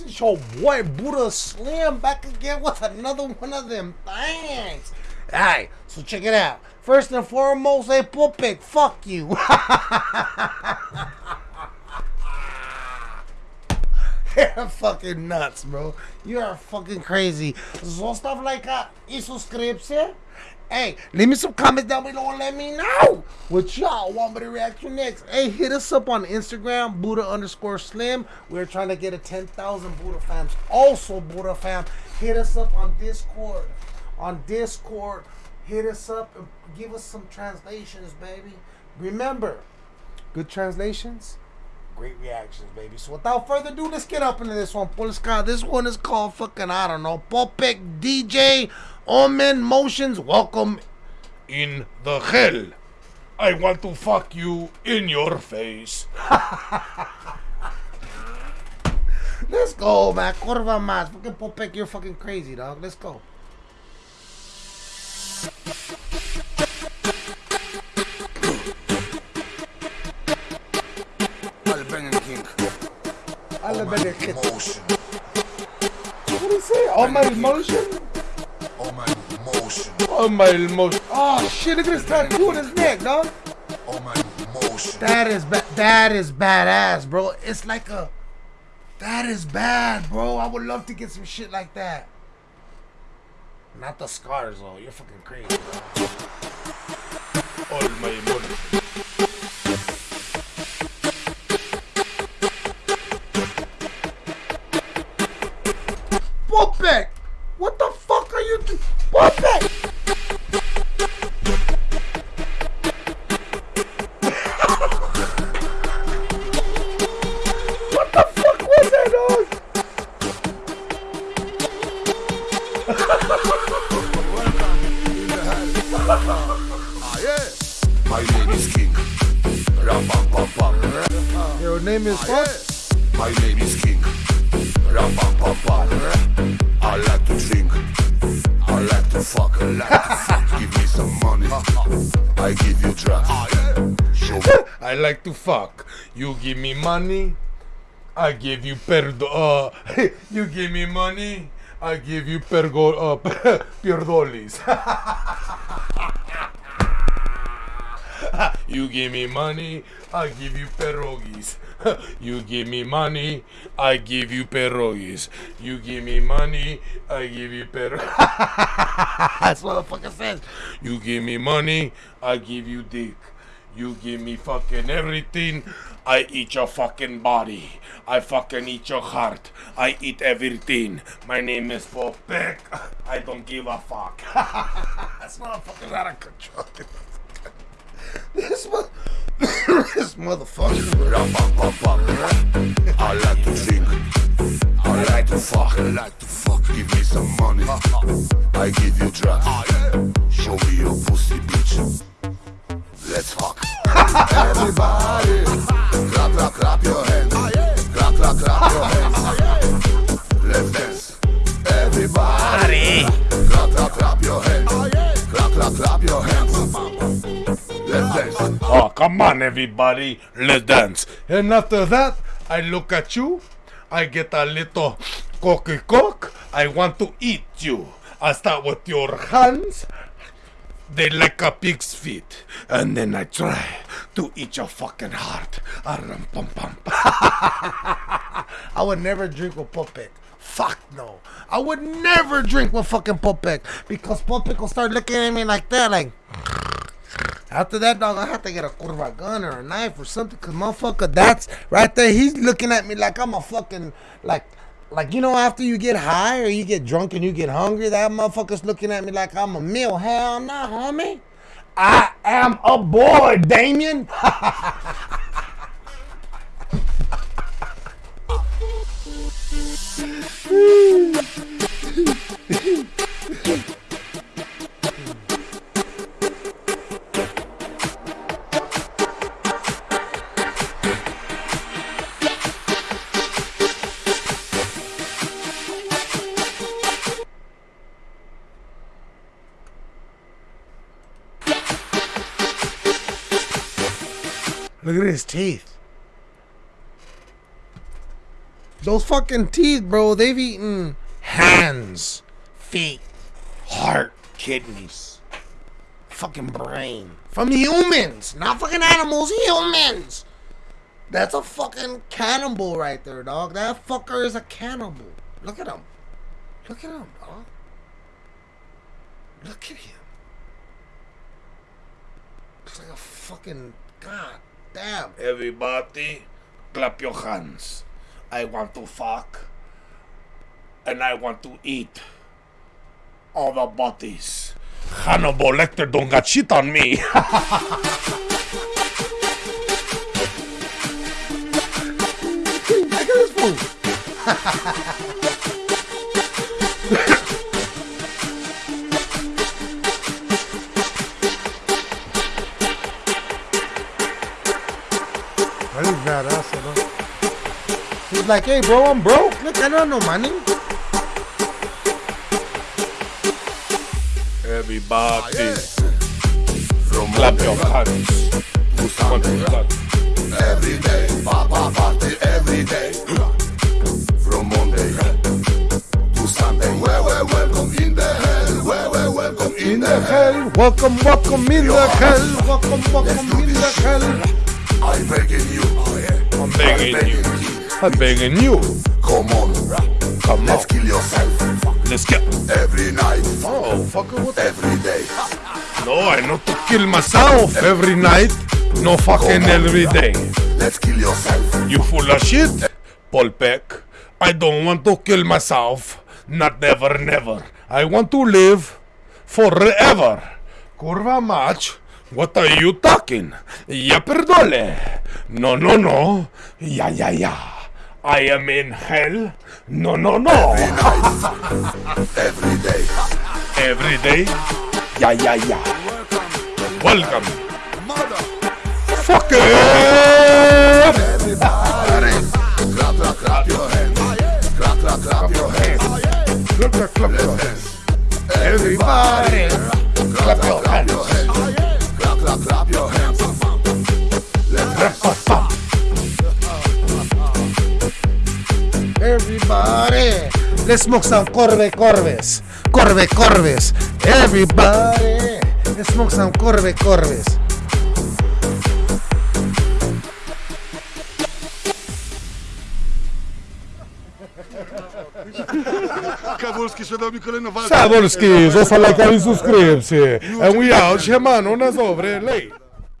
It's your boy Buddha Slim back again with another one of them things. Alright, so check it out. First and foremost, hey Popek, fuck you. You're fucking nuts, bro. You are fucking crazy. So stuff like uh, a y suscription. Hey, leave me some comments down below and let me know what y'all want me to react to next. Hey, hit us up on Instagram, Buddha underscore Slim. We're trying to get a 10,000 Buddha fams. Also, Buddha fam, hit us up on Discord. On Discord, hit us up and give us some translations, baby. Remember, good translations, great reactions, baby. So without further ado, let's get up into this one. Polska. This one is called fucking, I don't know, Popek DJ Omen Motions. Welcome in the hell. I want to fuck you in your face. Let's go, man. Kurva mas. Fucking Popek, you're fucking crazy, dog. Let's go. Better kids. emotion. What do you say? All my emotion? All my emotion. All my emotion. Oh shit, look at this tattoo on his neck, dog. All my emotion. That is ba- that is badass, bro. It's like a that is bad, bro. I would love to get some shit like that. Not the scars though. You're fucking crazy. Bro. All my emotion. My name is King. Ram. Your name is what? My name is King. Ram. I like to drink. I like to fuck. I like to fuck. Give me some money. I give you drugs. I like to fuck. You give me money. I give you perdo. Uh, you give me money. I give you pergo. Uh, perdolis. you give me money. I give you pierogies. you give me money. I give you pierogies. You give me money. I give you pierogies. That's what the says. You give me money, I give you dick. You give me fucking everything, I eat your fucking body. I fucking eat your heart. I eat everything. My name is Popek. I don't give a fuck. That's motherfucker's out of control. this mo- this motherfucker. I like to drink. I like to fuck. I like to fuck. Give me some money. I give you drugs. Show me your pussy, bitch. Let's fuck. Everybody, clap, clap, clap your hands. Clap, clap, clap your hands. Let's dance. Everybody, clap, clap, clap your hands. Clap, clap, clap your hands. Let's dance. Oh. Come on, everybody. Let's dance. And after that, I look at you. I get a little cocky cock. I want to eat you. I start with your hands. They like a pig's feet. And then I try to eat your fucking heart. Aram pam pam. I would never drink with Popek. Fuck no. I would never drink with fucking Popek because Popek will start looking at me like that, like. After that, dog, I have to get a curva gun or a knife or something, cause motherfucker, that's right there. He's looking at me like I'm a fucking like, like you know, after you get high or you get drunk and you get hungry, that motherfucker's looking at me like I'm a meal. Hell no, homie. I am a boy, Damien. Look at his teeth. Those fucking teeth, bro, they've eaten hands, feet, heart, kidneys, fucking brain. From humans, not fucking animals, humans. That's a fucking cannibal right there, dog. That fucker is a cannibal. Look at him. Look at him, dog. Look at him. Looks like a fucking god damn. Everybody, clap your hands. I want to fuck. And I want to eat all the bodies. Hannibal Lecter don't got shit on me. That is badass, you know. He's like, hey, bro, I'm broke. Look, I don't know money. Everybody, From eh. clap your hands. to One, Sunday. two, three. Every day, Papa party every day. From Monday to Sunday. Welcome in the hell. Welcome in, the, hell, welcome, welcome in the hell, welcome, welcome in the hell. I'm begging you. I'm begging you. I'm begging you. Come on. Come Let's on. kill yourself Let's get. every night. Oh, fucker, what? Every day. No, I not to kill myself every night. No fucking every day. Let's kill yourself. You full of shit? Popek, I don't want to kill myself. Not never, never. I want to live forever. Kurva mać, what are you talking? Ja perdole. No, no, no. Ja, ja, ja. I am in hell. No, no, no. Every night. Every day. Every day. Ja, ja, ja. Welcome. Fuck it. Let's smoke some Corbe Corbes. Corbe Corbes. Everybody. Let's smoke some Corbe Corbes. Kabulski še dobil kolejno walko. Saborski, został lajka i subskrypcję. A we out, siemano, na dobre, lej.